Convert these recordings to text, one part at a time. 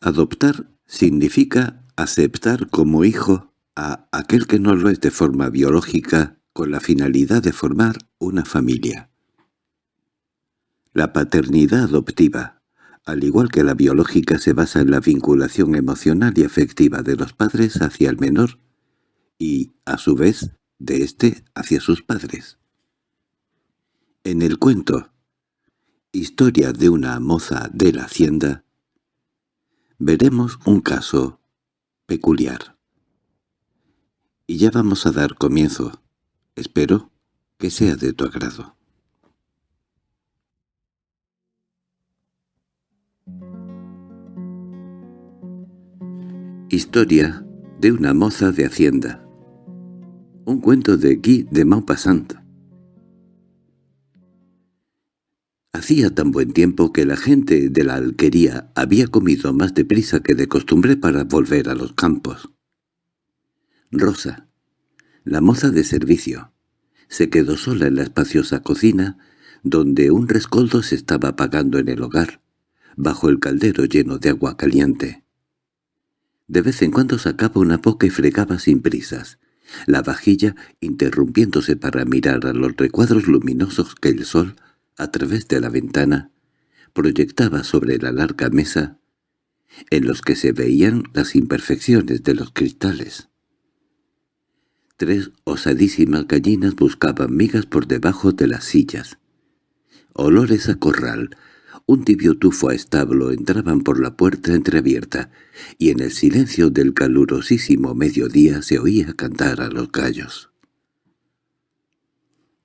Adoptar significa aceptar como hijo a aquel que no lo es de forma biológica con la finalidad de formar una familia. La paternidad adoptiva, al igual que la biológica, se basa en la vinculación emocional y afectiva de los padres hacia el menor y, a su vez, de éste hacia sus padres. En el cuento Historia de una moza de la hacienda veremos un caso peculiar. Y ya vamos a dar comienzo. Espero que sea de tu agrado. Historia de una moza de hacienda Un cuento de Guy de Maupassant Hacía tan buen tiempo que la gente de la alquería había comido más deprisa que de costumbre para volver a los campos. Rosa, la moza de servicio, se quedó sola en la espaciosa cocina, donde un rescoldo se estaba apagando en el hogar, bajo el caldero lleno de agua caliente. De vez en cuando sacaba una boca y fregaba sin prisas, la vajilla interrumpiéndose para mirar a los recuadros luminosos que el sol a través de la ventana, proyectaba sobre la larga mesa, en los que se veían las imperfecciones de los cristales. Tres osadísimas gallinas buscaban migas por debajo de las sillas. Olores a corral, un tibio tufo a establo entraban por la puerta entreabierta, y en el silencio del calurosísimo mediodía se oía cantar a los gallos.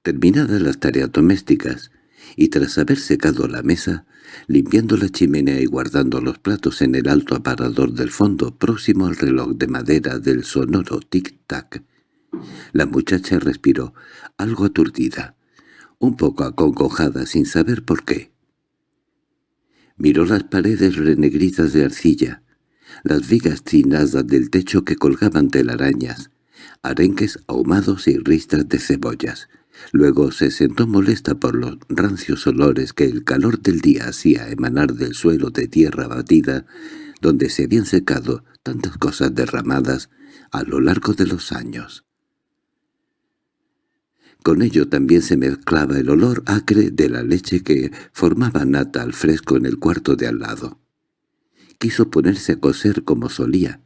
Terminadas las tareas domésticas, y tras haber secado la mesa, limpiando la chimenea y guardando los platos en el alto aparador del fondo próximo al reloj de madera del sonoro tic-tac, la muchacha respiró, algo aturdida, un poco acongojada sin saber por qué. Miró las paredes renegridas de arcilla, las vigas trinadas del techo que colgaban telarañas, arenques ahumados y ristas de cebollas, Luego se sentó molesta por los rancios olores que el calor del día hacía emanar del suelo de tierra batida, donde se habían secado tantas cosas derramadas a lo largo de los años. Con ello también se mezclaba el olor acre de la leche que formaba nata al fresco en el cuarto de al lado. Quiso ponerse a coser como solía,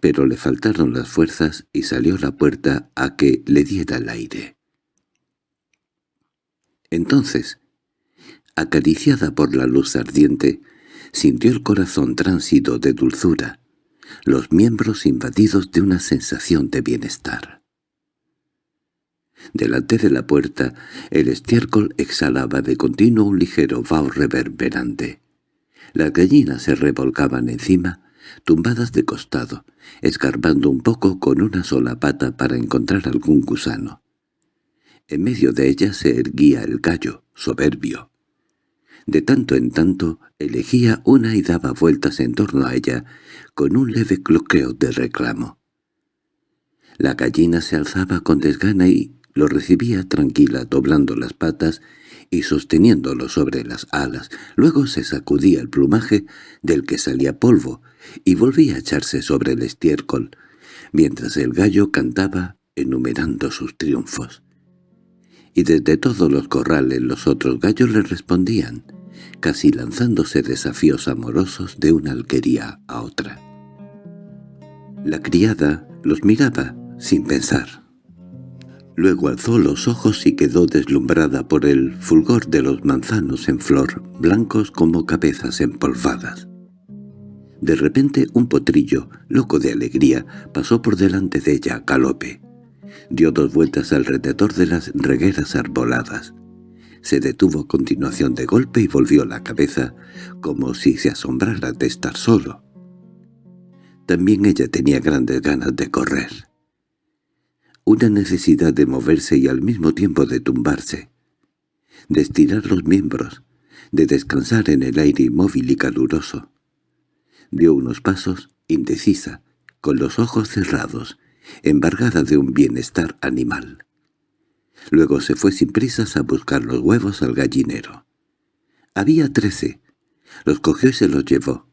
pero le faltaron las fuerzas y salió a la puerta a que le diera el aire. Entonces, acariciada por la luz ardiente, sintió el corazón tránsito de dulzura, los miembros invadidos de una sensación de bienestar. Delante de la puerta, el estiércol exhalaba de continuo un ligero vaho reverberante. Las gallinas se revolcaban encima, tumbadas de costado, escarbando un poco con una sola pata para encontrar algún gusano. En medio de ella se erguía el gallo, soberbio. De tanto en tanto elegía una y daba vueltas en torno a ella, con un leve cloqueo de reclamo. La gallina se alzaba con desgana y lo recibía tranquila, doblando las patas y sosteniéndolo sobre las alas. Luego se sacudía el plumaje del que salía polvo y volvía a echarse sobre el estiércol, mientras el gallo cantaba enumerando sus triunfos y desde todos los corrales los otros gallos le respondían, casi lanzándose desafíos amorosos de una alquería a otra. La criada los miraba sin pensar. Luego alzó los ojos y quedó deslumbrada por el fulgor de los manzanos en flor, blancos como cabezas empolvadas. De repente un potrillo, loco de alegría, pasó por delante de ella a galope. Dio dos vueltas alrededor de las regueras arboladas. Se detuvo a continuación de golpe y volvió la cabeza, como si se asombrara de estar solo. También ella tenía grandes ganas de correr. Una necesidad de moverse y al mismo tiempo de tumbarse, de estirar los miembros, de descansar en el aire inmóvil y caluroso. Dio unos pasos, indecisa, con los ojos cerrados, embargada de un bienestar animal. Luego se fue sin prisas a buscar los huevos al gallinero. Había trece. Los cogió y se los llevó.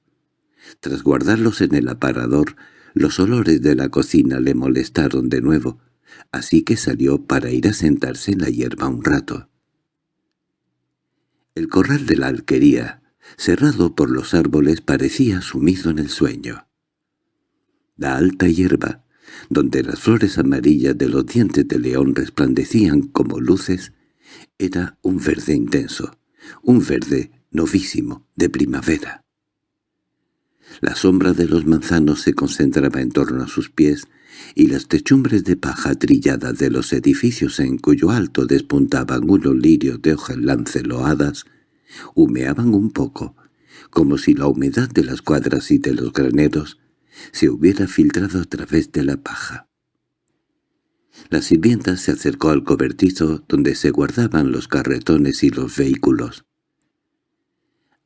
Tras guardarlos en el aparador, los olores de la cocina le molestaron de nuevo, así que salió para ir a sentarse en la hierba un rato. El corral de la alquería, cerrado por los árboles, parecía sumido en el sueño. La alta hierba, donde las flores amarillas de los dientes de león resplandecían como luces, era un verde intenso, un verde novísimo, de primavera. La sombra de los manzanos se concentraba en torno a sus pies, y las techumbres de paja trillada de los edificios en cuyo alto despuntaban unos lirios de hojas lanceloadas, humeaban un poco, como si la humedad de las cuadras y de los graneros se hubiera filtrado a través de la paja. La sirvienta se acercó al cobertizo donde se guardaban los carretones y los vehículos.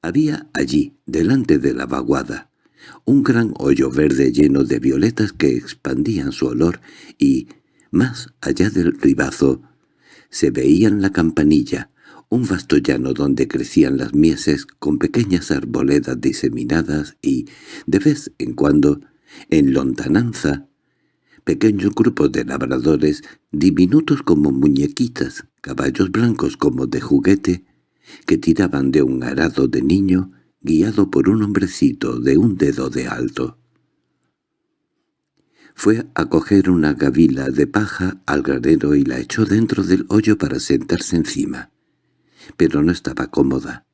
Había allí, delante de la vaguada, un gran hoyo verde lleno de violetas que expandían su olor y, más allá del ribazo, se veían la campanilla, un vasto llano donde crecían las mieses con pequeñas arboledas diseminadas y, de vez en cuando, en lontananza, pequeños grupos de labradores, diminutos como muñequitas, caballos blancos como de juguete, que tiraban de un arado de niño guiado por un hombrecito de un dedo de alto. Fue a coger una gavila de paja al granero y la echó dentro del hoyo para sentarse encima. Pero no estaba cómoda.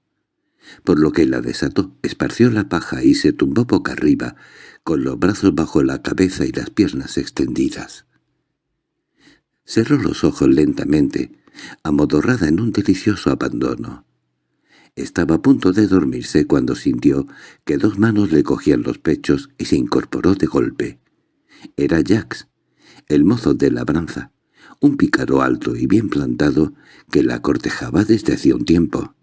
Por lo que la desató, esparció la paja y se tumbó boca arriba, con los brazos bajo la cabeza y las piernas extendidas. Cerró los ojos lentamente, amodorrada en un delicioso abandono. Estaba a punto de dormirse cuando sintió que dos manos le cogían los pechos y se incorporó de golpe. Era Jax, el mozo de labranza, un pícaro alto y bien plantado que la cortejaba desde hacía un tiempo.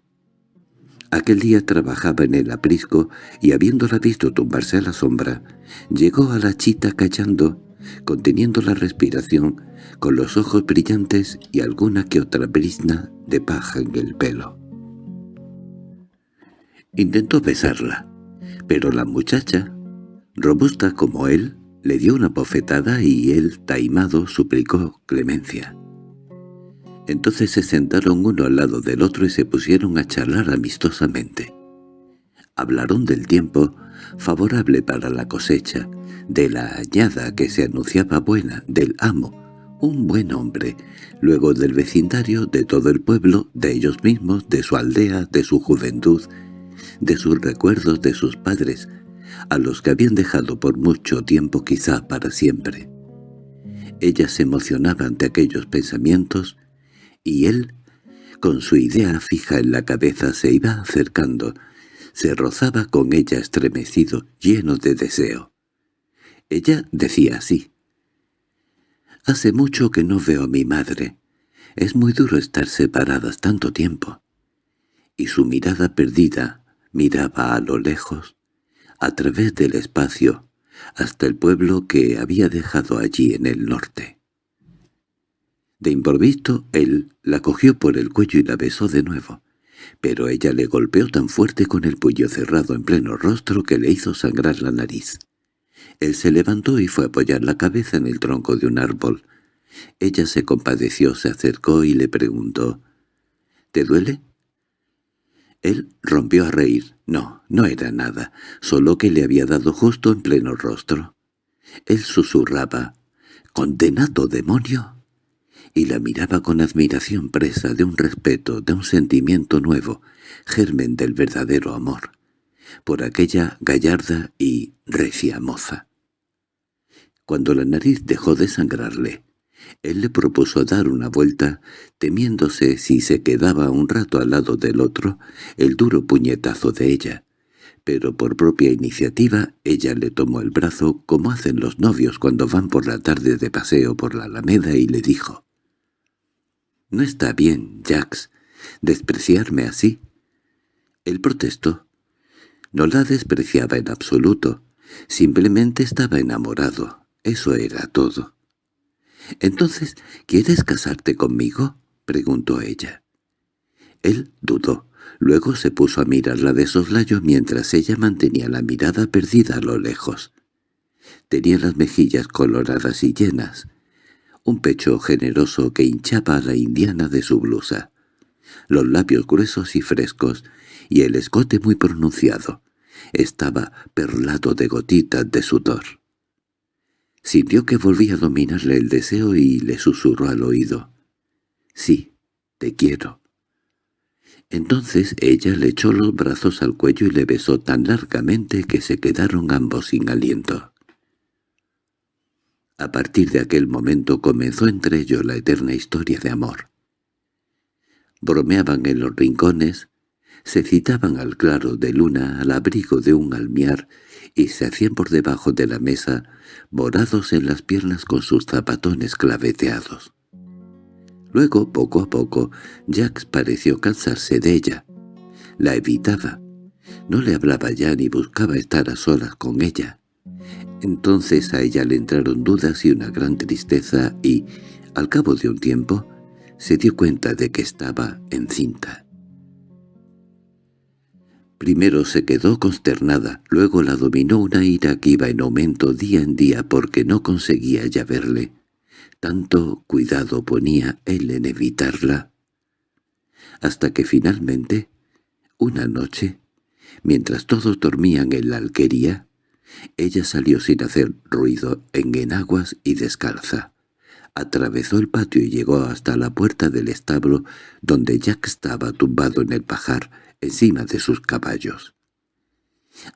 Aquel día trabajaba en el aprisco y habiéndola visto tumbarse a la sombra, llegó a la chita callando, conteniendo la respiración, con los ojos brillantes y alguna que otra brizna de paja en el pelo. Intentó besarla, pero la muchacha, robusta como él, le dio una bofetada y él, taimado, suplicó clemencia. Entonces se sentaron uno al lado del otro y se pusieron a charlar amistosamente. Hablaron del tiempo favorable para la cosecha, de la añada que se anunciaba buena, del amo, un buen hombre, luego del vecindario, de todo el pueblo, de ellos mismos, de su aldea, de su juventud, de sus recuerdos de sus padres, a los que habían dejado por mucho tiempo quizá para siempre. Ella se emocionaba ante aquellos pensamientos, y él, con su idea fija en la cabeza, se iba acercando, se rozaba con ella estremecido, lleno de deseo. Ella decía así. «Hace mucho que no veo a mi madre. Es muy duro estar separadas tanto tiempo». Y su mirada perdida, miraba a lo lejos, a través del espacio, hasta el pueblo que había dejado allí en el norte. De improviso él la cogió por el cuello y la besó de nuevo, pero ella le golpeó tan fuerte con el puño cerrado en pleno rostro que le hizo sangrar la nariz. Él se levantó y fue a apoyar la cabeza en el tronco de un árbol. Ella se compadeció, se acercó y le preguntó, «¿Te duele?» Él rompió a reír. No, no era nada, solo que le había dado justo en pleno rostro. Él susurraba, «¡Condenado demonio!» y la miraba con admiración presa de un respeto, de un sentimiento nuevo, germen del verdadero amor, por aquella gallarda y recia moza. Cuando la nariz dejó de sangrarle, él le propuso dar una vuelta, temiéndose si se quedaba un rato al lado del otro el duro puñetazo de ella. Pero por propia iniciativa ella le tomó el brazo como hacen los novios cuando van por la tarde de paseo por la alameda y le dijo «No está bien, Jax, despreciarme así». Él protestó. No la despreciaba en absoluto, simplemente estaba enamorado, eso era todo. «¿Entonces quieres casarte conmigo?» preguntó ella. Él dudó, Luego se puso a mirarla de soslayo mientras ella mantenía la mirada perdida a lo lejos. Tenía las mejillas coloradas y llenas, un pecho generoso que hinchaba a la indiana de su blusa, los labios gruesos y frescos, y el escote muy pronunciado. Estaba perlado de gotitas de sudor. Sintió que volvía a dominarle el deseo y le susurró al oído. «Sí, te quiero». Entonces ella le echó los brazos al cuello y le besó tan largamente que se quedaron ambos sin aliento. A partir de aquel momento comenzó entre ellos la eterna historia de amor. Bromeaban en los rincones, se citaban al claro de luna al abrigo de un almiar y se hacían por debajo de la mesa, morados en las piernas con sus zapatones claveteados. Luego, poco a poco, Jax pareció cansarse de ella. La evitaba. No le hablaba ya ni buscaba estar a solas con ella. Entonces a ella le entraron dudas y una gran tristeza y, al cabo de un tiempo, se dio cuenta de que estaba encinta. Primero se quedó consternada, luego la dominó una ira que iba en aumento día en día porque no conseguía ya verle. Tanto cuidado ponía él en evitarla. Hasta que finalmente, una noche, mientras todos dormían en la alquería, ella salió sin hacer ruido, en enaguas y descalza. Atravesó el patio y llegó hasta la puerta del establo, donde Jack estaba tumbado en el pajar, encima de sus caballos.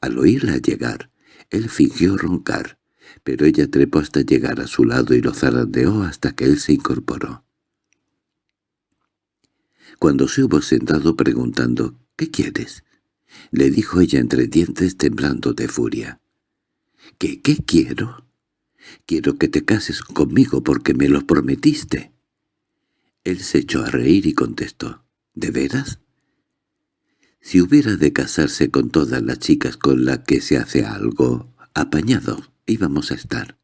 Al oírla llegar, él fingió roncar, pero ella trepó hasta llegar a su lado y lo zarandeó hasta que él se incorporó. Cuando se hubo sentado preguntando «¿Qué quieres?», le dijo ella entre dientes temblando de furia. ¿Qué, qué quiero? Quiero que te cases conmigo porque me lo prometiste. Él se echó a reír y contestó, ¿de veras? Si hubiera de casarse con todas las chicas con las que se hace algo apañado, íbamos a estar.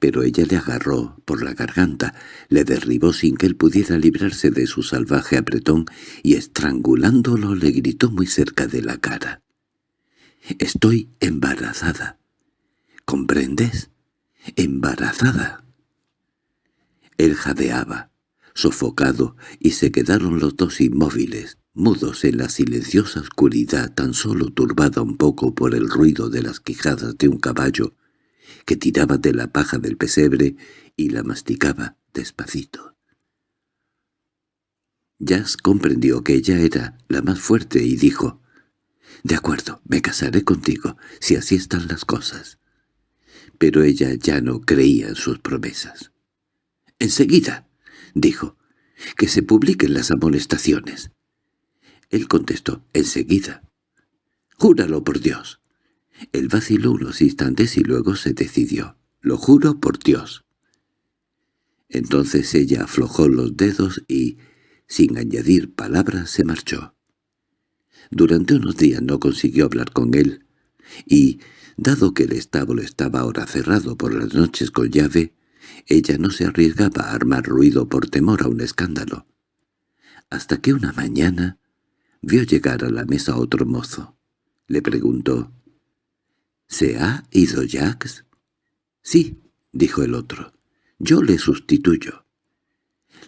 Pero ella le agarró por la garganta, le derribó sin que él pudiera librarse de su salvaje apretón y estrangulándolo le gritó muy cerca de la cara. Estoy embarazada. ¿Comprendes? Embarazada. Él jadeaba, sofocado, y se quedaron los dos inmóviles, mudos en la silenciosa oscuridad tan solo turbada un poco por el ruido de las quijadas de un caballo que tiraba de la paja del pesebre y la masticaba despacito. Jazz comprendió que ella era la más fuerte y dijo, «De acuerdo, me casaré contigo, si así están las cosas». Pero ella ya no creía en sus promesas. «Enseguida», dijo, «que se publiquen las amonestaciones». Él contestó, «enseguida». «Júralo por Dios». Él vaciló unos instantes y luego se decidió. «Lo juro por Dios». Entonces ella aflojó los dedos y, sin añadir palabras, se marchó. Durante unos días no consiguió hablar con él, y, dado que el establo estaba ahora cerrado por las noches con llave, ella no se arriesgaba a armar ruido por temor a un escándalo. Hasta que una mañana vio llegar a la mesa otro mozo. Le preguntó, «¿Se ha ido Jax?» «Sí», dijo el otro, «yo le sustituyo».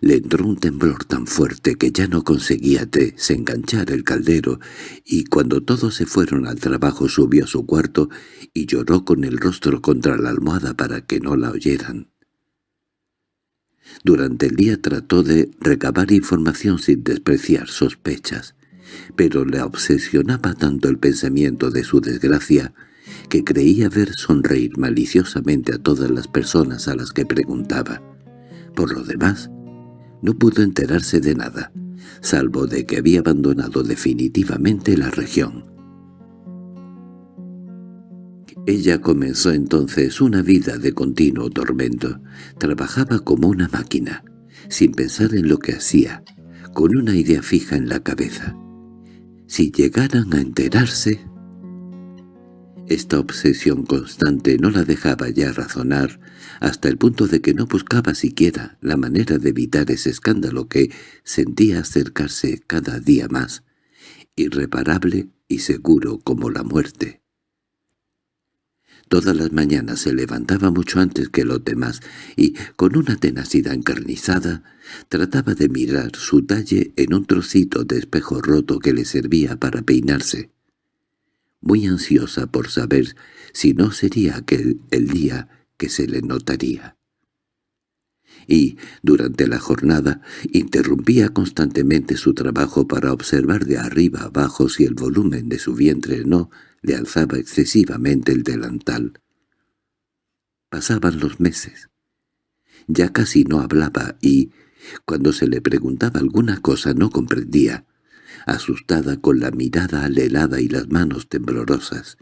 Le entró un temblor tan fuerte que ya no conseguía desenganchar el caldero, y cuando todos se fueron al trabajo subió a su cuarto y lloró con el rostro contra la almohada para que no la oyeran. Durante el día trató de recabar información sin despreciar sospechas, pero le obsesionaba tanto el pensamiento de su desgracia que creía ver sonreír maliciosamente a todas las personas a las que preguntaba. Por lo demás, no pudo enterarse de nada, salvo de que había abandonado definitivamente la región. Ella comenzó entonces una vida de continuo tormento. Trabajaba como una máquina, sin pensar en lo que hacía, con una idea fija en la cabeza. Si llegaran a enterarse... Esta obsesión constante no la dejaba ya razonar, hasta el punto de que no buscaba siquiera la manera de evitar ese escándalo que sentía acercarse cada día más, irreparable y seguro como la muerte. Todas las mañanas se levantaba mucho antes que los demás y, con una tenacidad encarnizada, trataba de mirar su talle en un trocito de espejo roto que le servía para peinarse muy ansiosa por saber si no sería aquel el día que se le notaría. Y, durante la jornada, interrumpía constantemente su trabajo para observar de arriba abajo si el volumen de su vientre no le alzaba excesivamente el delantal. Pasaban los meses. Ya casi no hablaba y, cuando se le preguntaba alguna cosa no comprendía, asustada con la mirada alelada y las manos temblorosas,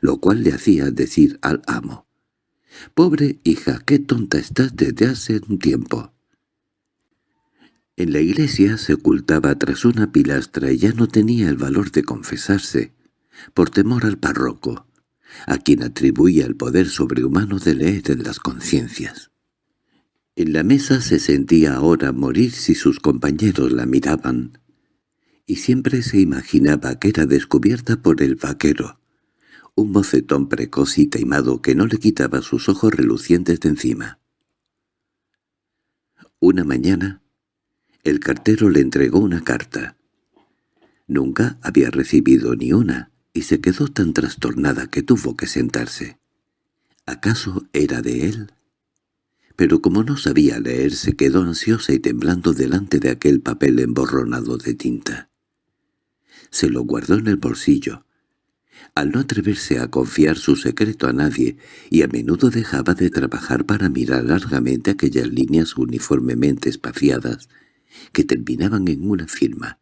lo cual le hacía decir al amo, «Pobre hija, qué tonta estás desde hace un tiempo». En la iglesia se ocultaba tras una pilastra y ya no tenía el valor de confesarse, por temor al párroco, a quien atribuía el poder sobrehumano de leer en las conciencias. En la mesa se sentía ahora morir si sus compañeros la miraban, y siempre se imaginaba que era descubierta por el vaquero, un bocetón precoz y taimado que no le quitaba sus ojos relucientes de encima. Una mañana, el cartero le entregó una carta. Nunca había recibido ni una, y se quedó tan trastornada que tuvo que sentarse. ¿Acaso era de él? Pero como no sabía leer, se quedó ansiosa y temblando delante de aquel papel emborronado de tinta se lo guardó en el bolsillo. Al no atreverse a confiar su secreto a nadie, y a menudo dejaba de trabajar para mirar largamente aquellas líneas uniformemente espaciadas que terminaban en una firma,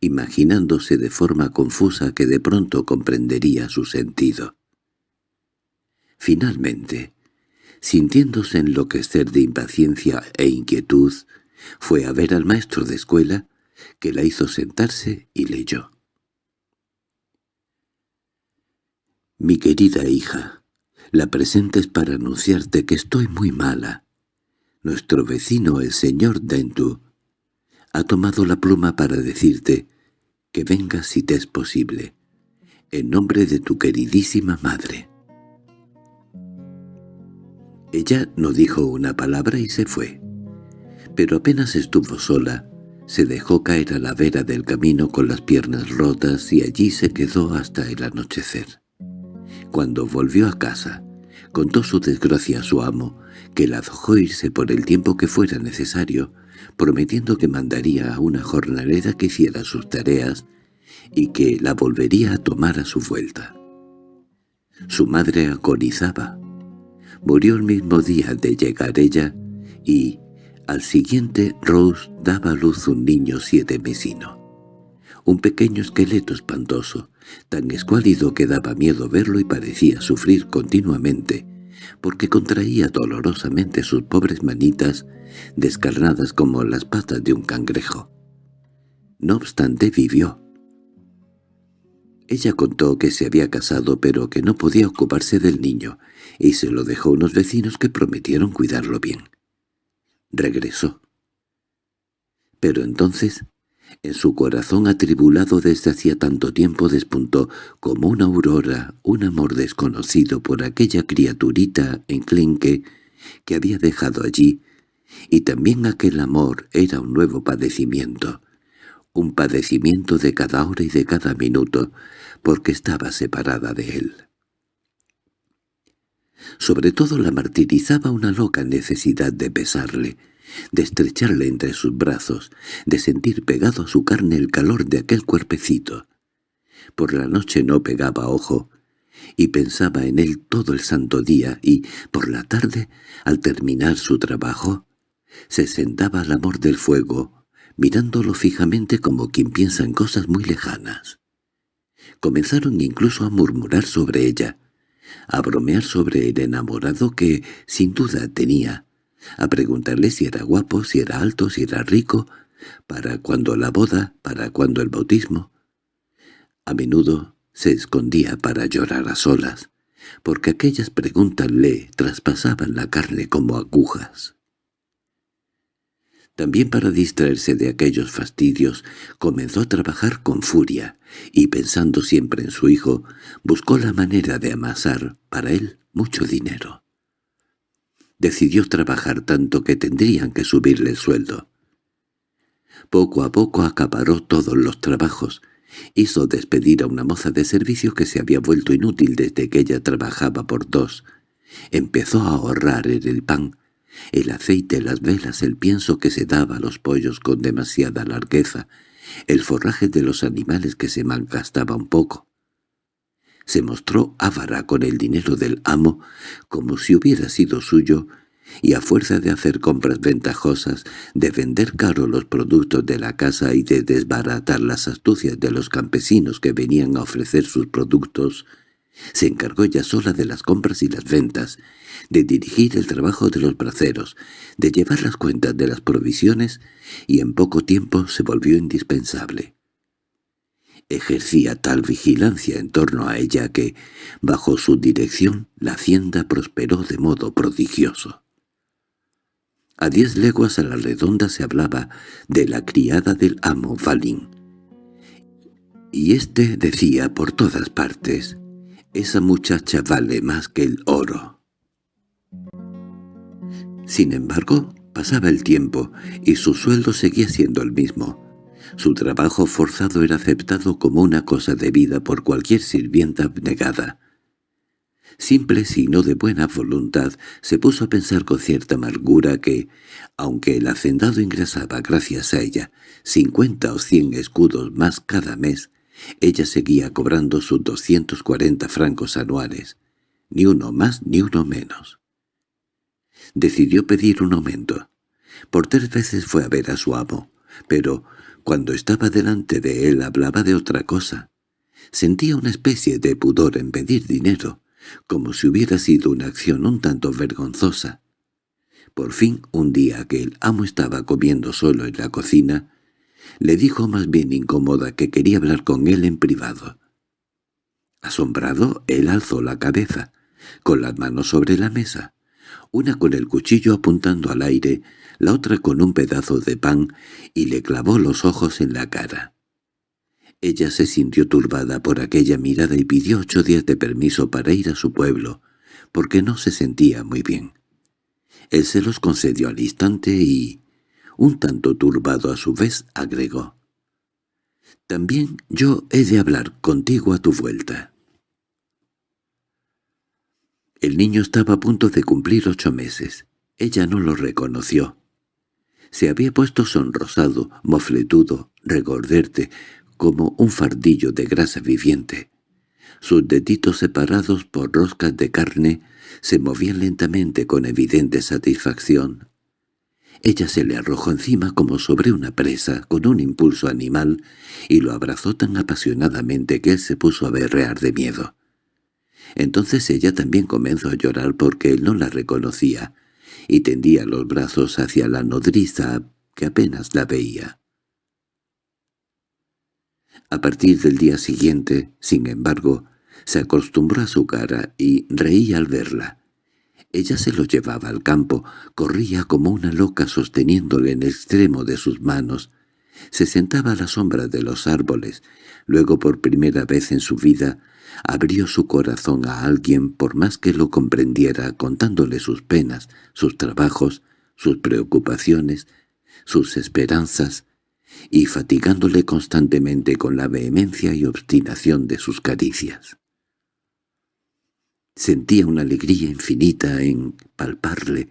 imaginándose de forma confusa que de pronto comprendería su sentido. Finalmente, sintiéndose enloquecer de impaciencia e inquietud, fue a ver al maestro de escuela que la hizo sentarse y leyó. Mi querida hija, la presentes para anunciarte que estoy muy mala. Nuestro vecino, el señor Dentu, ha tomado la pluma para decirte que vengas si te es posible, en nombre de tu queridísima madre. Ella no dijo una palabra y se fue, pero apenas estuvo sola, se dejó caer a la vera del camino con las piernas rotas y allí se quedó hasta el anochecer. Cuando volvió a casa, contó su desgracia a su amo, que la dejó irse por el tiempo que fuera necesario, prometiendo que mandaría a una jornalera que hiciera sus tareas y que la volvería a tomar a su vuelta. Su madre agonizaba. Murió el mismo día de llegar ella y, al siguiente, Rose daba a luz un niño siete mesino. Un pequeño esqueleto espantoso, tan escuálido que daba miedo verlo y parecía sufrir continuamente, porque contraía dolorosamente sus pobres manitas, descarnadas como las patas de un cangrejo. No obstante vivió. Ella contó que se había casado pero que no podía ocuparse del niño, y se lo dejó unos vecinos que prometieron cuidarlo bien regresó. Pero entonces, en su corazón atribulado desde hacía tanto tiempo despuntó como una aurora un amor desconocido por aquella criaturita enclenque que había dejado allí, y también aquel amor era un nuevo padecimiento, un padecimiento de cada hora y de cada minuto, porque estaba separada de él. Sobre todo la martirizaba una loca necesidad de besarle, de estrecharle entre sus brazos, de sentir pegado a su carne el calor de aquel cuerpecito. Por la noche no pegaba ojo, y pensaba en él todo el santo día, y, por la tarde, al terminar su trabajo, se sentaba al amor del fuego, mirándolo fijamente como quien piensa en cosas muy lejanas. Comenzaron incluso a murmurar sobre ella, a bromear sobre el enamorado que, sin duda, tenía, a preguntarle si era guapo, si era alto, si era rico, para cuando la boda, para cuando el bautismo. A menudo se escondía para llorar a solas, porque aquellas preguntas le traspasaban la carne como agujas. También para distraerse de aquellos fastidios, comenzó a trabajar con furia, y pensando siempre en su hijo, buscó la manera de amasar, para él, mucho dinero. Decidió trabajar tanto que tendrían que subirle el sueldo. Poco a poco acaparó todos los trabajos, Hizo despedir a una moza de servicio que se había vuelto inútil desde que ella trabajaba por dos. Empezó a ahorrar en el pan, el aceite, las velas, el pienso que se daba a los pollos con demasiada largueza, el forraje de los animales que se malgastaba un poco. Se mostró avara con el dinero del amo, como si hubiera sido suyo, y a fuerza de hacer compras ventajosas, de vender caro los productos de la casa y de desbaratar las astucias de los campesinos que venían a ofrecer sus productos, se encargó ella sola de las compras y las ventas, de dirigir el trabajo de los braceros, de llevar las cuentas de las provisiones, y en poco tiempo se volvió indispensable. Ejercía tal vigilancia en torno a ella que, bajo su dirección, la hacienda prosperó de modo prodigioso. A diez leguas a la redonda se hablaba de la criada del amo Valín. Y éste decía por todas partes, «Esa muchacha vale más que el oro». Sin embargo, pasaba el tiempo y su sueldo seguía siendo el mismo. Su trabajo forzado era aceptado como una cosa debida por cualquier sirvienta abnegada simple sino de buena voluntad, se puso a pensar con cierta amargura que, aunque el hacendado ingresaba gracias a ella cincuenta o cien escudos más cada mes, ella seguía cobrando sus doscientos cuarenta francos anuales, ni uno más ni uno menos. Decidió pedir un aumento. Por tres veces fue a ver a su amo, pero cuando estaba delante de él hablaba de otra cosa. Sentía una especie de pudor en pedir dinero, como si hubiera sido una acción un tanto vergonzosa. Por fin, un día que el amo estaba comiendo solo en la cocina, le dijo más bien incómoda que quería hablar con él en privado. Asombrado, él alzó la cabeza, con las manos sobre la mesa, una con el cuchillo apuntando al aire, la otra con un pedazo de pan, y le clavó los ojos en la cara. Ella se sintió turbada por aquella mirada y pidió ocho días de permiso para ir a su pueblo, porque no se sentía muy bien. Él se los concedió al instante y, un tanto turbado a su vez, agregó. «También yo he de hablar contigo a tu vuelta». El niño estaba a punto de cumplir ocho meses. Ella no lo reconoció. Se había puesto sonrosado, mofletudo, regorderte, como un fardillo de grasa viviente. Sus deditos separados por roscas de carne se movían lentamente con evidente satisfacción. Ella se le arrojó encima como sobre una presa, con un impulso animal, y lo abrazó tan apasionadamente que él se puso a berrear de miedo. Entonces ella también comenzó a llorar porque él no la reconocía, y tendía los brazos hacia la nodriza que apenas la veía. A partir del día siguiente, sin embargo, se acostumbró a su cara y reía al verla. Ella se lo llevaba al campo, corría como una loca sosteniéndole en el extremo de sus manos. Se sentaba a la sombra de los árboles. Luego, por primera vez en su vida, abrió su corazón a alguien por más que lo comprendiera, contándole sus penas, sus trabajos, sus preocupaciones, sus esperanzas, y fatigándole constantemente con la vehemencia y obstinación de sus caricias. Sentía una alegría infinita en palparle,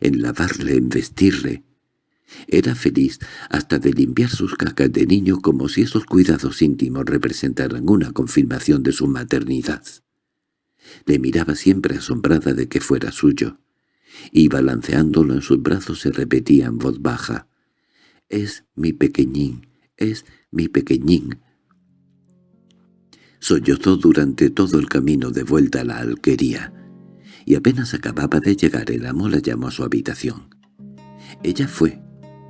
en lavarle, en vestirle. Era feliz hasta de limpiar sus cacas de niño como si esos cuidados íntimos representaran una confirmación de su maternidad. Le miraba siempre asombrada de que fuera suyo, y balanceándolo en sus brazos se repetía en voz baja, es mi pequeñín, es mi pequeñín. Sollozó durante todo el camino de vuelta a la alquería, y apenas acababa de llegar el amo la llamó a su habitación. Ella fue,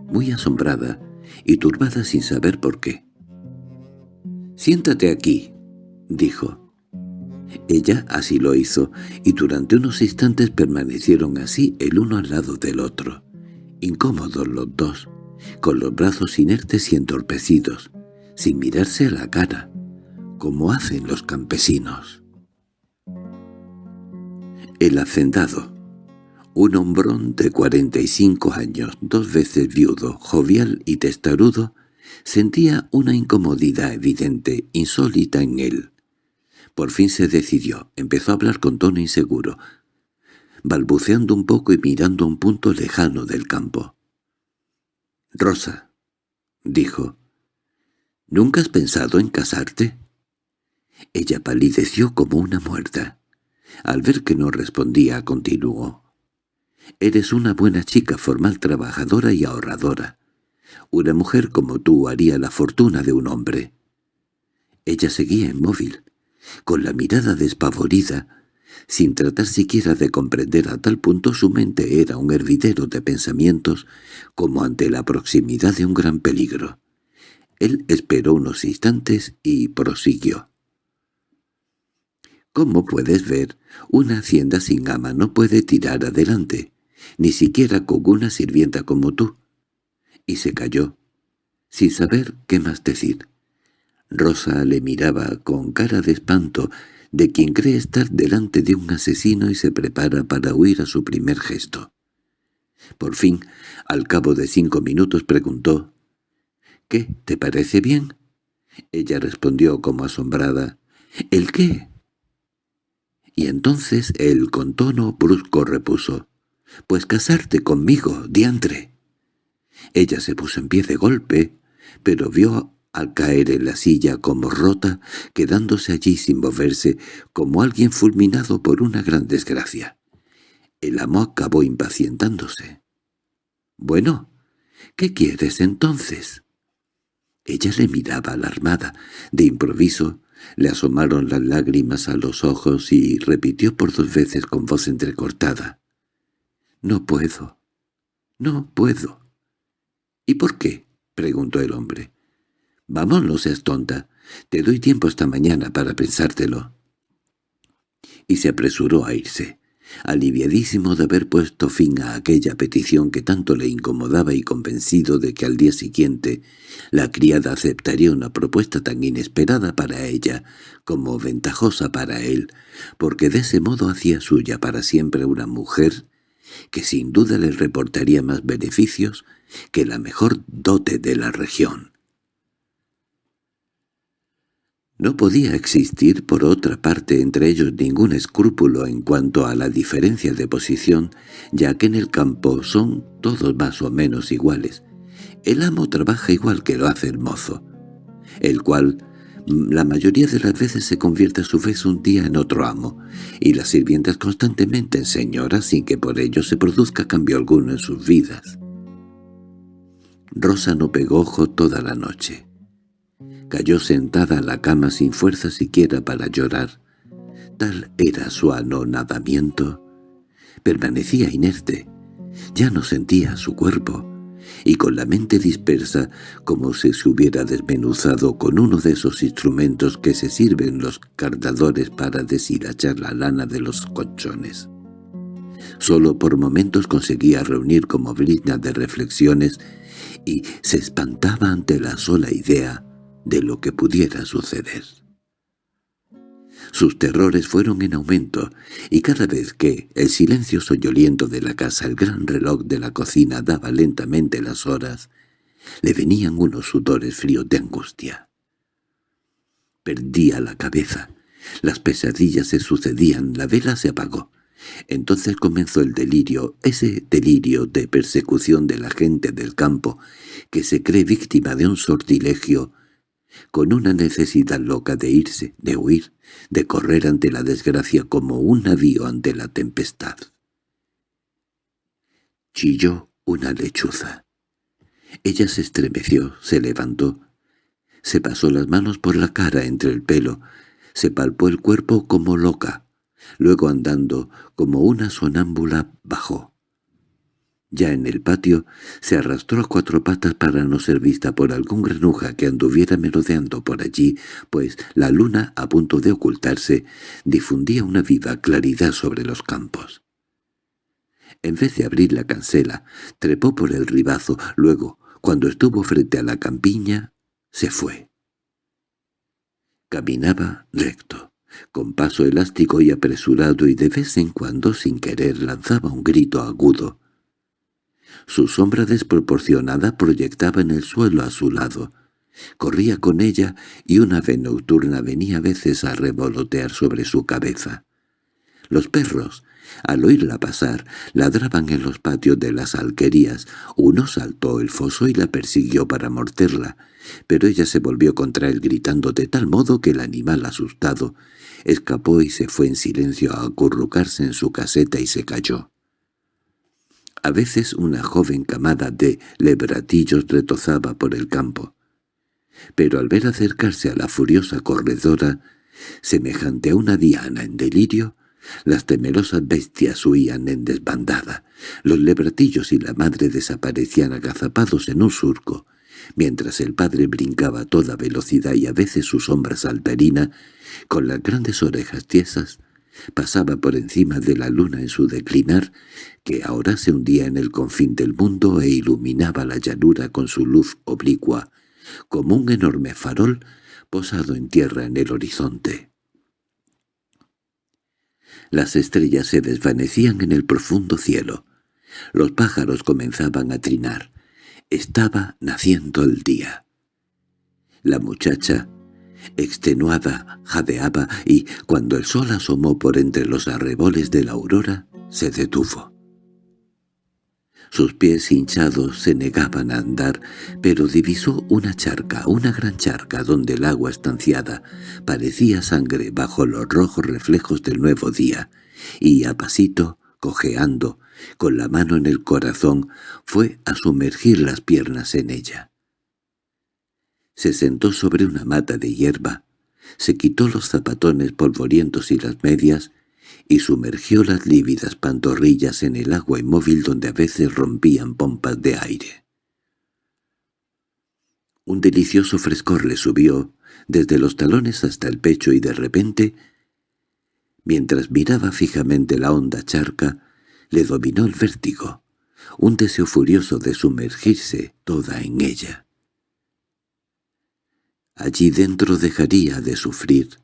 muy asombrada y turbada sin saber por qué. «Siéntate aquí», dijo. Ella así lo hizo, y durante unos instantes permanecieron así el uno al lado del otro, incómodos los dos, con los brazos inertes y entorpecidos, sin mirarse a la cara, como hacen los campesinos. El hacendado, un hombrón de cuarenta y cinco años, dos veces viudo, jovial y testarudo, sentía una incomodidad evidente, insólita en él. Por fin se decidió, empezó a hablar con tono inseguro, balbuceando un poco y mirando a un punto lejano del campo. «Rosa», dijo, «¿nunca has pensado en casarte?» Ella palideció como una muerta. Al ver que no respondía, continuó. «Eres una buena chica, formal, trabajadora y ahorradora. Una mujer como tú haría la fortuna de un hombre». Ella seguía inmóvil, con la mirada despavorida, sin tratar siquiera de comprender a tal punto su mente era un hervidero de pensamientos como ante la proximidad de un gran peligro. Él esperó unos instantes y prosiguió. «Como puedes ver, una hacienda sin ama no puede tirar adelante, ni siquiera con una sirvienta como tú». Y se calló, sin saber qué más decir. Rosa le miraba con cara de espanto de quien cree estar delante de un asesino y se prepara para huir a su primer gesto. Por fin, al cabo de cinco minutos preguntó, «¿Qué, te parece bien?» Ella respondió como asombrada, «¿El qué?» Y entonces él con tono brusco repuso, «Pues casarte conmigo, diantre». Ella se puso en pie de golpe, pero vio al caer en la silla como rota, quedándose allí sin moverse, como alguien fulminado por una gran desgracia. El amo acabó impacientándose. «Bueno, ¿qué quieres entonces?» Ella le miraba alarmada. De improviso le asomaron las lágrimas a los ojos y repitió por dos veces con voz entrecortada. «No puedo. No puedo». «¿Y por qué?» preguntó el hombre. «Vamos, no seas tonta. Te doy tiempo esta mañana para pensártelo». Y se apresuró a irse, aliviadísimo de haber puesto fin a aquella petición que tanto le incomodaba y convencido de que al día siguiente la criada aceptaría una propuesta tan inesperada para ella como ventajosa para él, porque de ese modo hacía suya para siempre una mujer que sin duda le reportaría más beneficios que la mejor dote de la región. No podía existir por otra parte entre ellos ningún escrúpulo en cuanto a la diferencia de posición, ya que en el campo son todos más o menos iguales. El amo trabaja igual que lo hace el mozo, el cual la mayoría de las veces se convierte a su vez un día en otro amo, y las sirvientas constantemente en señoras sin que por ello se produzca cambio alguno en sus vidas. Rosa no pegó ojo toda la noche. Cayó sentada a la cama sin fuerza siquiera para llorar. Tal era su anonadamiento. Permanecía inerte. Ya no sentía su cuerpo, y con la mente dispersa, como si se hubiera desmenuzado con uno de esos instrumentos que se sirven los cardadores para deshilachar la lana de los colchones. Solo por momentos conseguía reunir como brizna de reflexiones y se espantaba ante la sola idea de lo que pudiera suceder. Sus terrores fueron en aumento, y cada vez que el silencio soñoliento de la casa, el gran reloj de la cocina daba lentamente las horas, le venían unos sudores fríos de angustia. Perdía la cabeza, las pesadillas se sucedían, la vela se apagó. Entonces comenzó el delirio, ese delirio de persecución de la gente del campo, que se cree víctima de un sortilegio con una necesidad loca de irse, de huir, de correr ante la desgracia como un navío ante la tempestad. Chilló una lechuza. Ella se estremeció, se levantó, se pasó las manos por la cara entre el pelo, se palpó el cuerpo como loca, luego andando como una sonámbula bajó. Ya en el patio, se arrastró a cuatro patas para no ser vista por algún granuja que anduviera merodeando por allí, pues la luna, a punto de ocultarse, difundía una viva claridad sobre los campos. En vez de abrir la cancela, trepó por el ribazo, luego, cuando estuvo frente a la campiña, se fue. Caminaba recto, con paso elástico y apresurado y de vez en cuando sin querer lanzaba un grito agudo. Su sombra desproporcionada proyectaba en el suelo a su lado. Corría con ella y una ave nocturna venía a veces a revolotear sobre su cabeza. Los perros, al oírla pasar, ladraban en los patios de las alquerías. Uno saltó el foso y la persiguió para morderla, pero ella se volvió contra él gritando de tal modo que el animal asustado escapó y se fue en silencio a acurrucarse en su caseta y se cayó. A veces una joven camada de lebratillos retozaba por el campo. Pero al ver acercarse a la furiosa corredora, semejante a una diana en delirio, las temerosas bestias huían en desbandada. Los lebratillos y la madre desaparecían agazapados en un surco, mientras el padre brincaba a toda velocidad y a veces su sombra saltarina, con las grandes orejas tiesas, pasaba por encima de la luna en su declinar, que ahora se hundía en el confín del mundo e iluminaba la llanura con su luz oblicua, como un enorme farol posado en tierra en el horizonte. Las estrellas se desvanecían en el profundo cielo. Los pájaros comenzaban a trinar. Estaba naciendo el día. La muchacha, extenuada, jadeaba y, cuando el sol asomó por entre los arreboles de la aurora, se detuvo. Sus pies hinchados se negaban a andar, pero divisó una charca, una gran charca donde el agua estanciada parecía sangre bajo los rojos reflejos del nuevo día, y a pasito, cojeando, con la mano en el corazón, fue a sumergir las piernas en ella. Se sentó sobre una mata de hierba, se quitó los zapatones polvorientos y las medias, y sumergió las lívidas pantorrillas en el agua inmóvil donde a veces rompían pompas de aire. Un delicioso frescor le subió, desde los talones hasta el pecho y de repente, mientras miraba fijamente la honda charca, le dominó el vértigo, un deseo furioso de sumergirse toda en ella. Allí dentro dejaría de sufrir,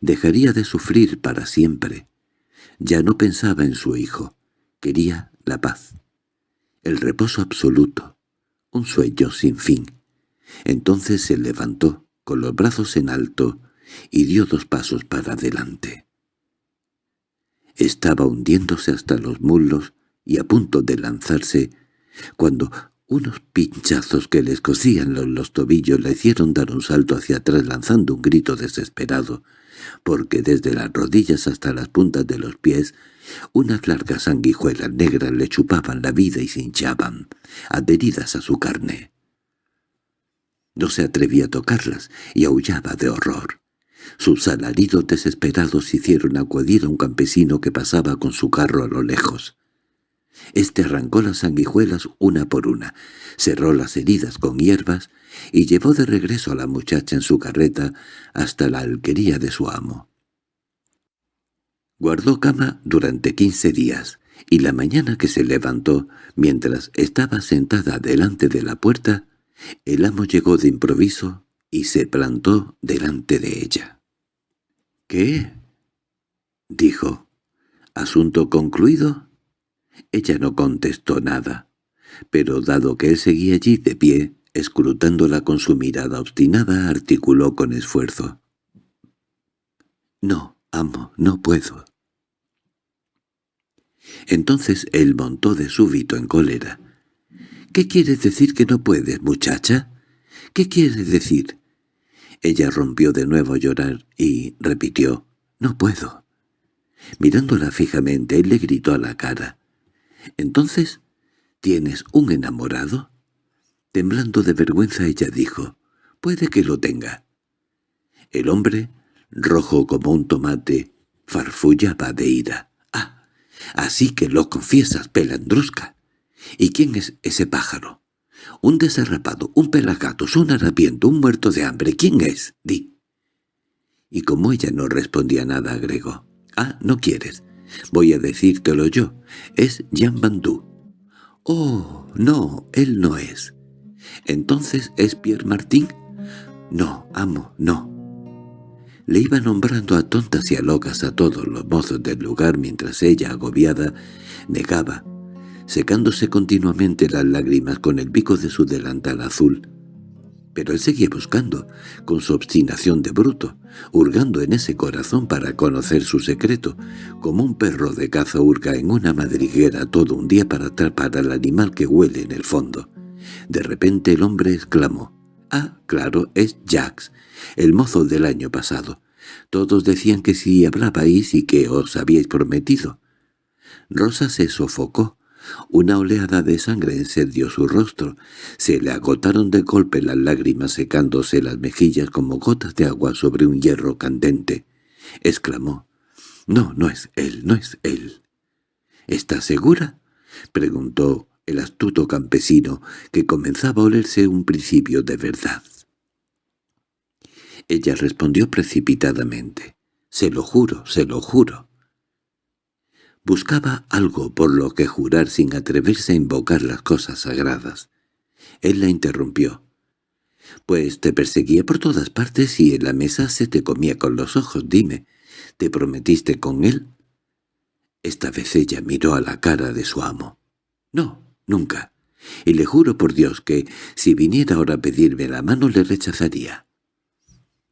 dejaría de sufrir para siempre, ya no pensaba en su hijo. Quería la paz. El reposo absoluto. Un sueño sin fin. Entonces se levantó, con los brazos en alto, y dio dos pasos para adelante. Estaba hundiéndose hasta los muslos y a punto de lanzarse, cuando unos pinchazos que le escocían los, los tobillos le hicieron dar un salto hacia atrás lanzando un grito desesperado, porque desde las rodillas hasta las puntas de los pies unas largas sanguijuelas negras le chupaban la vida y se hinchaban, adheridas a su carne. No se atrevía a tocarlas y aullaba de horror. Sus alaridos desesperados hicieron acudir a un campesino que pasaba con su carro a lo lejos. Este arrancó las sanguijuelas una por una, cerró las heridas con hierbas y llevó de regreso a la muchacha en su carreta hasta la alquería de su amo. Guardó cama durante quince días, y la mañana que se levantó, mientras estaba sentada delante de la puerta, el amo llegó de improviso y se plantó delante de ella. —¿Qué? —dijo. —¿Asunto concluido? Ella no contestó nada, pero dado que él seguía allí de pie, escrutándola con su mirada obstinada, articuló con esfuerzo. «No, amo, no puedo». Entonces él montó de súbito en cólera. «¿Qué quiere decir que no puedes, muchacha? ¿Qué quiere decir?» Ella rompió de nuevo a llorar y repitió, «No puedo». Mirándola fijamente, él le gritó a la cara, «¿Entonces tienes un enamorado?» Temblando de vergüenza ella dijo, «Puede que lo tenga». El hombre, rojo como un tomate, farfullaba de ira. «Ah, así que lo confiesas, pelandrusca. ¿Y quién es ese pájaro? Un desarrapado, un pelagatos, un harapiento, un muerto de hambre. ¿Quién es? Di. Y como ella no respondía nada, agregó. Ah, no quieres. Voy a decírtelo yo. Es Jean Bandú. Oh, no, él no es. ¿Entonces es Pierre Martín? No, amo, no. Le iba nombrando a tontas y a locas a todos los mozos del lugar mientras ella, agobiada, negaba, secándose continuamente las lágrimas con el pico de su delantal azul. Pero él seguía buscando, con su obstinación de bruto, hurgando en ese corazón para conocer su secreto, como un perro de caza hurga en una madriguera todo un día para atrapar al animal que huele en el fondo. De repente el hombre exclamó, «Ah, claro, es Jax, el mozo del año pasado. Todos decían que si hablabais y que os habíais prometido». Rosa se sofocó. Una oleada de sangre encendió su rostro. Se le agotaron de golpe las lágrimas secándose las mejillas como gotas de agua sobre un hierro candente. Exclamó, «No, no es él, no es él». —¿Estás segura? —preguntó el astuto campesino, que comenzaba a olerse un principio de verdad. Ella respondió precipitadamente. «Se lo juro, se lo juro». Buscaba algo por lo que jurar sin atreverse a invocar las cosas sagradas. Él la interrumpió. «Pues te perseguía por todas partes y en la mesa se te comía con los ojos. Dime, ¿te prometiste con él?» Esta vez ella miró a la cara de su amo. «No, nunca. Y le juro por Dios que, si viniera ahora a pedirme la mano, le rechazaría».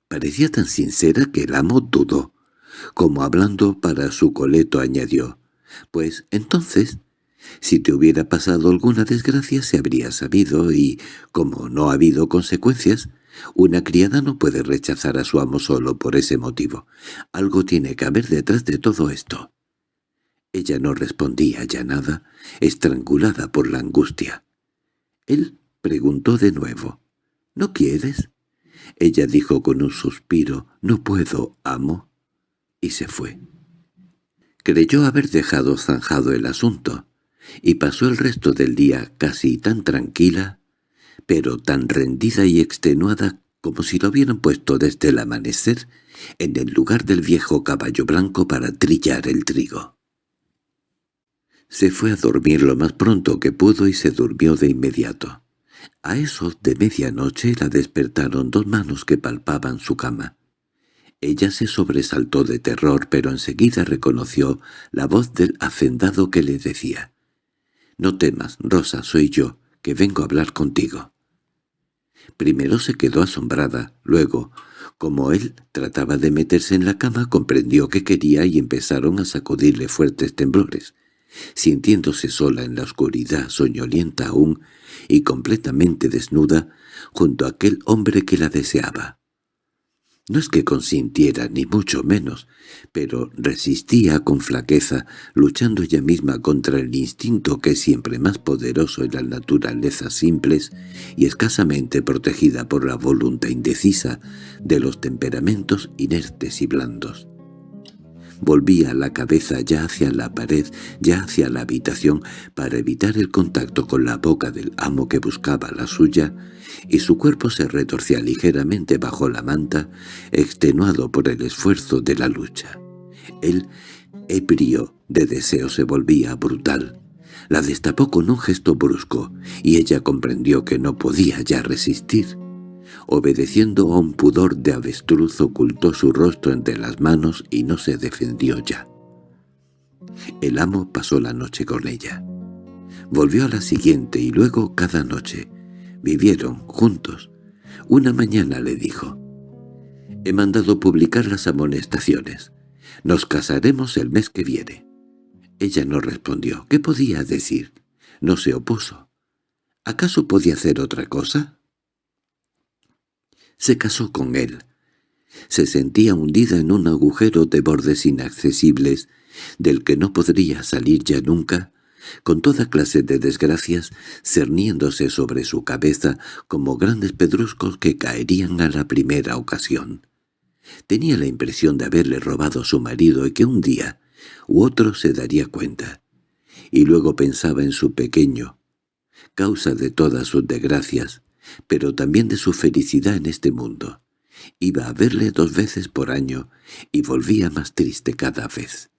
Parecía tan sincera que el amo dudó. Como hablando para su coleto añadió, «Pues entonces, si te hubiera pasado alguna desgracia se habría sabido y, como no ha habido consecuencias, una criada no puede rechazar a su amo solo por ese motivo. Algo tiene que haber detrás de todo esto». Ella no respondía ya nada, estrangulada por la angustia. Él preguntó de nuevo, «¿No quieres?» Ella dijo con un suspiro, «No puedo, amo», y se fue. Creyó haber dejado zanjado el asunto, y pasó el resto del día casi tan tranquila, pero tan rendida y extenuada como si lo hubieran puesto desde el amanecer en el lugar del viejo caballo blanco para trillar el trigo. Se fue a dormir lo más pronto que pudo y se durmió de inmediato. A eso de medianoche la despertaron dos manos que palpaban su cama. Ella se sobresaltó de terror, pero enseguida reconoció la voz del hacendado que le decía, «No temas, Rosa, soy yo, que vengo a hablar contigo». Primero se quedó asombrada, luego, como él trataba de meterse en la cama, comprendió que quería y empezaron a sacudirle fuertes temblores. Sintiéndose sola en la oscuridad, soñolienta aún y completamente desnuda, junto a aquel hombre que la deseaba. No es que consintiera, ni mucho menos, pero resistía con flaqueza, luchando ella misma contra el instinto que es siempre más poderoso en las naturalezas simples y escasamente protegida por la voluntad indecisa de los temperamentos inertes y blandos. Volvía la cabeza ya hacia la pared, ya hacia la habitación, para evitar el contacto con la boca del amo que buscaba la suya, y su cuerpo se retorcía ligeramente bajo la manta, extenuado por el esfuerzo de la lucha. El ebrio de deseo se volvía brutal. La destapó con un gesto brusco, y ella comprendió que no podía ya resistir. Obedeciendo a un pudor de avestruz ocultó su rostro entre las manos y no se defendió ya. El amo pasó la noche con ella. Volvió a la siguiente y luego cada noche. Vivieron juntos. Una mañana le dijo, «He mandado publicar las amonestaciones. Nos casaremos el mes que viene». Ella no respondió. ¿Qué podía decir? No se opuso. ¿Acaso podía hacer otra cosa? Se casó con él. Se sentía hundida en un agujero de bordes inaccesibles, del que no podría salir ya nunca, con toda clase de desgracias cerniéndose sobre su cabeza como grandes pedruscos que caerían a la primera ocasión. Tenía la impresión de haberle robado a su marido y que un día u otro se daría cuenta. Y luego pensaba en su pequeño, causa de todas sus desgracias, pero también de su felicidad en este mundo. Iba a verle dos veces por año y volvía más triste cada vez.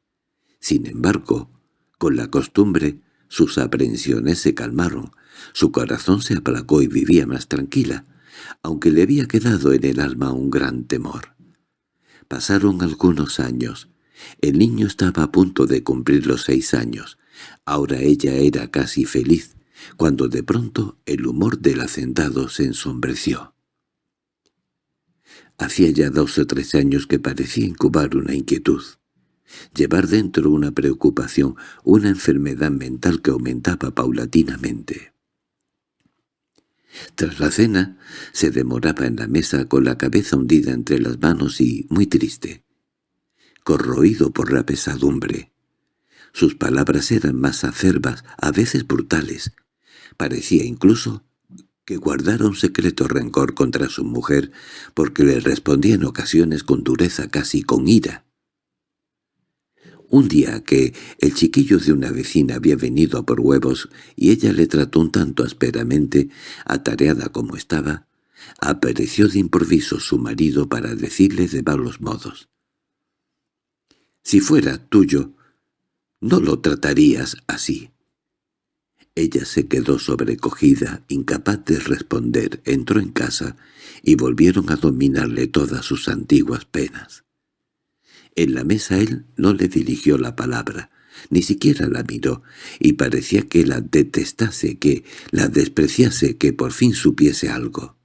Sin embargo, con la costumbre, sus aprensiones se calmaron, su corazón se aplacó y vivía más tranquila, aunque le había quedado en el alma un gran temor. Pasaron algunos años. El niño estaba a punto de cumplir los seis años. Ahora ella era casi feliz, cuando de pronto el humor del hacendado se ensombreció. Hacía ya dos o tres años que parecía incubar una inquietud. Llevar dentro una preocupación, una enfermedad mental que aumentaba paulatinamente. Tras la cena, se demoraba en la mesa con la cabeza hundida entre las manos y muy triste, corroído por la pesadumbre. Sus palabras eran más acerbas, a veces brutales. Parecía incluso que guardara un secreto rencor contra su mujer porque le respondía en ocasiones con dureza casi con ira. Un día que el chiquillo de una vecina había venido a por huevos y ella le trató un tanto ásperamente, atareada como estaba, apareció de improviso su marido para decirle de malos modos. «Si fuera tuyo, no lo tratarías así». Ella se quedó sobrecogida, incapaz de responder, entró en casa y volvieron a dominarle todas sus antiguas penas. En la mesa él no le dirigió la palabra, ni siquiera la miró, y parecía que la detestase, que la despreciase, que por fin supiese algo.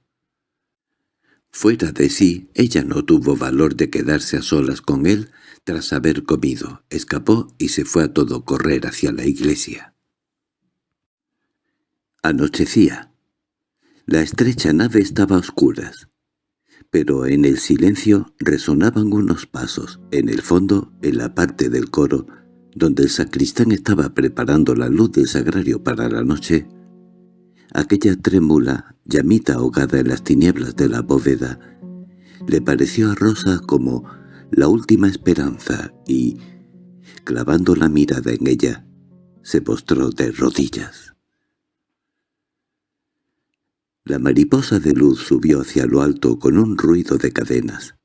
Fuera de sí, ella no tuvo valor de quedarse a solas con él tras haber comido, escapó y se fue a todo correr hacia la iglesia. Anochecía. La estrecha nave estaba a oscuras pero en el silencio resonaban unos pasos. En el fondo, en la parte del coro, donde el sacristán estaba preparando la luz del sagrario para la noche, aquella trémula, llamita ahogada en las tinieblas de la bóveda, le pareció a Rosa como la última esperanza y, clavando la mirada en ella, se postró de rodillas. La mariposa de luz subió hacia lo alto con un ruido de cadenas.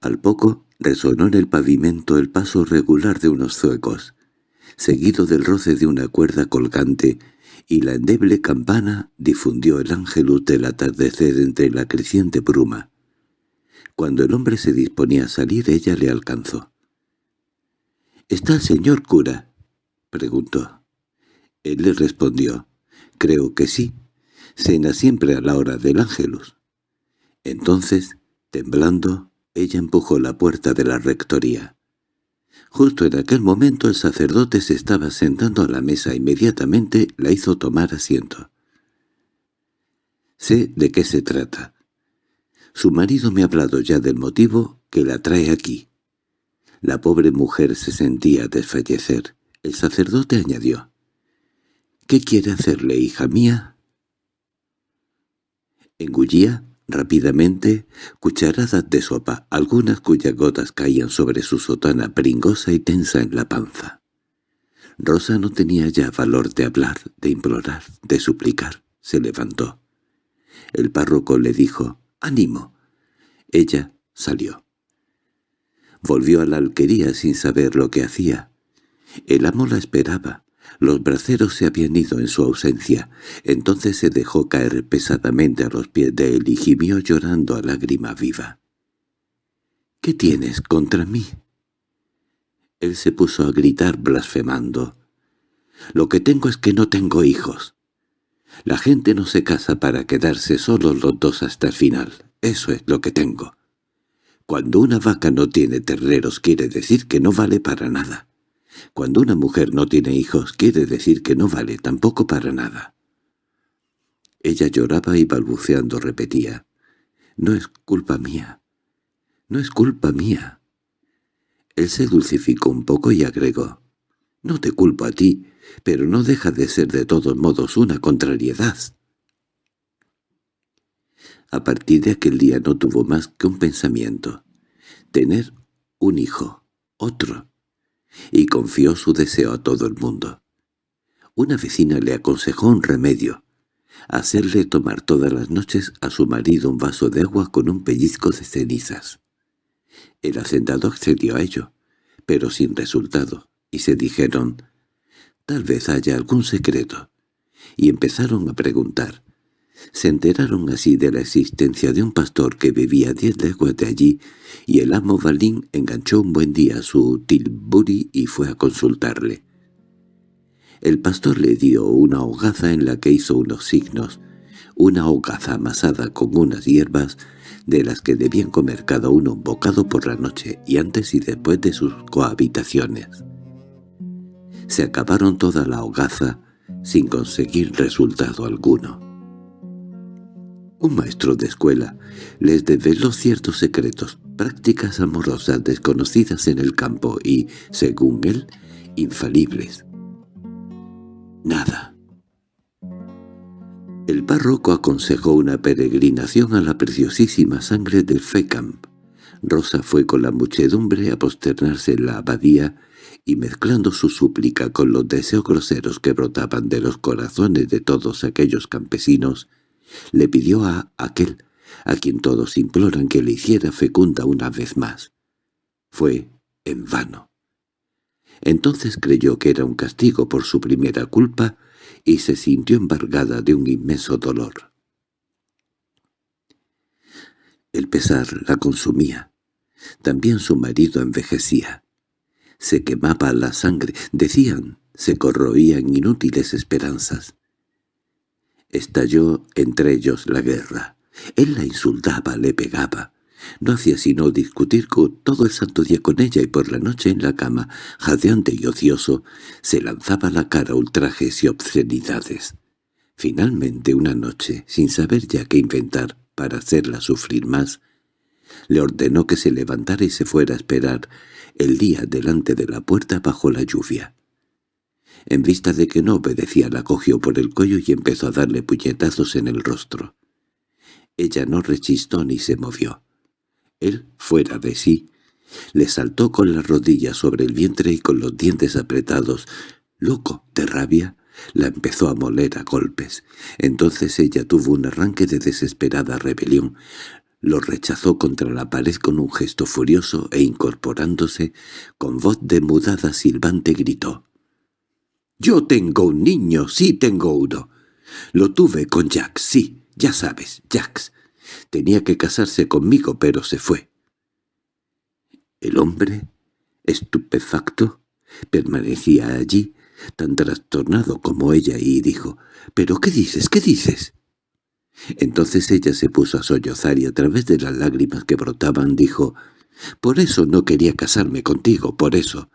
Al poco resonó en el pavimento el paso regular de unos zuecos, seguido del roce de una cuerda colgante, y la endeble campana difundió el ángelus del atardecer entre la creciente bruma. Cuando el hombre se disponía a salir, ella le alcanzó. —¿Está el señor cura? —preguntó. Él le respondió. —Creo que sí. Cena siempre a la hora del ángelus. Entonces, temblando, ella empujó la puerta de la rectoría. Justo en aquel momento el sacerdote se estaba sentando a la mesa. Inmediatamente la hizo tomar asiento. Sé de qué se trata. Su marido me ha hablado ya del motivo que la trae aquí. La pobre mujer se sentía desfallecer. El sacerdote añadió. —¿Qué quiere hacerle, hija mía? Engullía rápidamente cucharadas de sopa, algunas cuyas gotas caían sobre su sotana pringosa y tensa en la panza. Rosa no tenía ya valor de hablar, de implorar, de suplicar. Se levantó. El párroco le dijo, «¡Ánimo!». Ella salió. Volvió a la alquería sin saber lo que hacía. El amo la esperaba. Los braceros se habían ido en su ausencia. Entonces se dejó caer pesadamente a los pies de él y gimió llorando a lágrima viva. —¿Qué tienes contra mí? Él se puso a gritar blasfemando. —Lo que tengo es que no tengo hijos. La gente no se casa para quedarse solos los dos hasta el final. Eso es lo que tengo. Cuando una vaca no tiene terreros quiere decir que no vale para nada. Cuando una mujer no tiene hijos quiere decir que no vale tampoco para nada. Ella lloraba y balbuceando repetía, «No es culpa mía, no es culpa mía». Él se dulcificó un poco y agregó, «No te culpo a ti, pero no deja de ser de todos modos una contrariedad». A partir de aquel día no tuvo más que un pensamiento, tener un hijo, otro, y confió su deseo a todo el mundo. Una vecina le aconsejó un remedio, hacerle tomar todas las noches a su marido un vaso de agua con un pellizco de cenizas. El hacendado accedió a ello, pero sin resultado, y se dijeron, «Tal vez haya algún secreto», y empezaron a preguntar. Se enteraron así de la existencia de un pastor que vivía diez leguas de allí, y el amo Balín enganchó un buen día su tilbury y fue a consultarle. El pastor le dio una hogaza en la que hizo unos signos, una hogaza amasada con unas hierbas de las que debían comer cada uno un bocado por la noche y antes y después de sus cohabitaciones. Se acabaron toda la hogaza sin conseguir resultado alguno. Un maestro de escuela les develó ciertos secretos, prácticas amorosas desconocidas en el campo y, según él, infalibles. Nada. El párroco aconsejó una peregrinación a la preciosísima sangre del Fecamp. Rosa fue con la muchedumbre a posternarse en la abadía y mezclando su súplica con los deseos groseros que brotaban de los corazones de todos aquellos campesinos, le pidió a aquel, a quien todos imploran que le hiciera fecunda una vez más. Fue en vano. Entonces creyó que era un castigo por su primera culpa y se sintió embargada de un inmenso dolor. El pesar la consumía. También su marido envejecía. Se quemaba la sangre, decían, se corroían inútiles esperanzas. Estalló entre ellos la guerra. Él la insultaba, le pegaba. No hacía sino discutir todo el santo día con ella y por la noche en la cama, jadeante y ocioso, se lanzaba a la cara ultrajes y obscenidades. Finalmente una noche, sin saber ya qué inventar para hacerla sufrir más, le ordenó que se levantara y se fuera a esperar el día delante de la puerta bajo la lluvia. En vista de que no obedecía la cogió por el cuello y empezó a darle puñetazos en el rostro. Ella no rechistó ni se movió. Él, fuera de sí, le saltó con las rodillas sobre el vientre y con los dientes apretados, loco de rabia, la empezó a moler a golpes. Entonces ella tuvo un arranque de desesperada rebelión. Lo rechazó contra la pared con un gesto furioso e incorporándose, con voz demudada silbante gritó. «¡Yo tengo un niño! ¡Sí tengo uno! Lo tuve con Jax, sí, ya sabes, Jax. Tenía que casarse conmigo, pero se fue. El hombre, estupefacto, permanecía allí, tan trastornado como ella, y dijo, «¿Pero qué dices? ¿Qué dices?» Entonces ella se puso a sollozar y a través de las lágrimas que brotaban dijo, «Por eso no quería casarme contigo, por eso.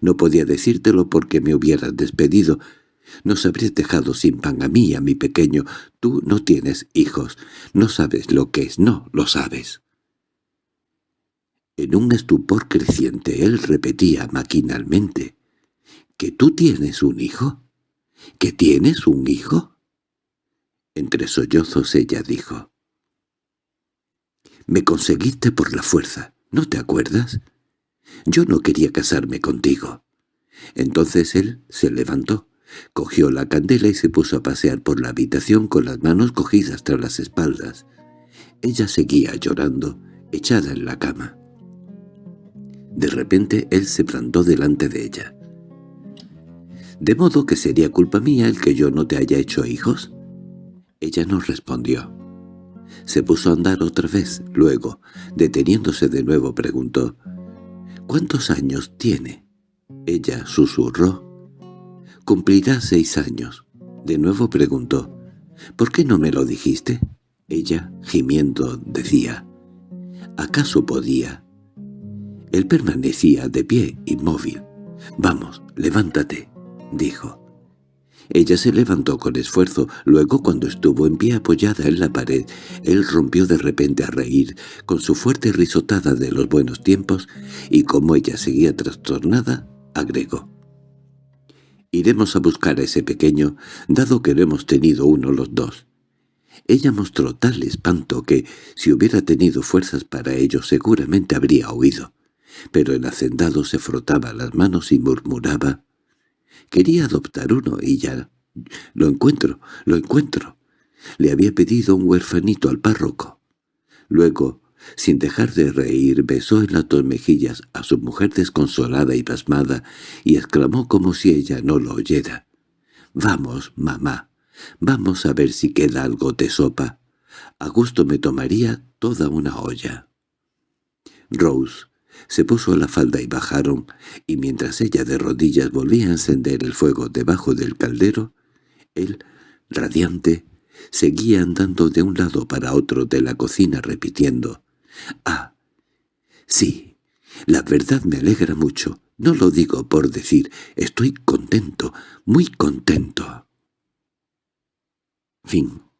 No podía decírtelo porque me hubieras despedido, nos habrías dejado sin pan a mí a mi pequeño. Tú no tienes hijos. No sabes lo que es. No lo sabes. En un estupor creciente él repetía maquinalmente. —¿Que tú tienes un hijo? ¿Que tienes un hijo? Entre sollozos ella dijo. —Me conseguiste por la fuerza. ¿No te acuerdas? Yo no quería casarme contigo. Entonces él se levantó. Cogió la candela y se puso a pasear por la habitación con las manos cogidas tras las espaldas. Ella seguía llorando, echada en la cama. De repente él se plantó delante de ella. —¿De modo que sería culpa mía el que yo no te haya hecho hijos? Ella no respondió. Se puso a andar otra vez, luego, deteniéndose de nuevo, preguntó —¿Cuántos años tiene? Ella susurró Cumplirá seis años. De nuevo preguntó, «¿Por qué no me lo dijiste?» Ella, gimiendo, decía, «¿Acaso podía?» Él permanecía de pie, inmóvil. «Vamos, levántate», dijo. Ella se levantó con esfuerzo, luego cuando estuvo en pie apoyada en la pared, él rompió de repente a reír, con su fuerte risotada de los buenos tiempos, y como ella seguía trastornada, agregó. Iremos a buscar a ese pequeño, dado que no hemos tenido uno los dos. Ella mostró tal espanto que, si hubiera tenido fuerzas para ello, seguramente habría oído. Pero el hacendado se frotaba las manos y murmuraba, Quería adoptar uno y ya... Lo encuentro, lo encuentro. Le había pedido un huerfanito al párroco. Luego, sin dejar de reír, besó en las dos mejillas a su mujer desconsolada y pasmada y exclamó como si ella no lo oyera. «Vamos, mamá, vamos a ver si queda algo de sopa. A gusto me tomaría toda una olla». Rose se puso la falda y bajaron, y mientras ella de rodillas volvía a encender el fuego debajo del caldero, él, radiante, seguía andando de un lado para otro de la cocina repitiendo «Ah, sí, la verdad me alegra mucho. No lo digo por decir, estoy contento, muy contento». Fin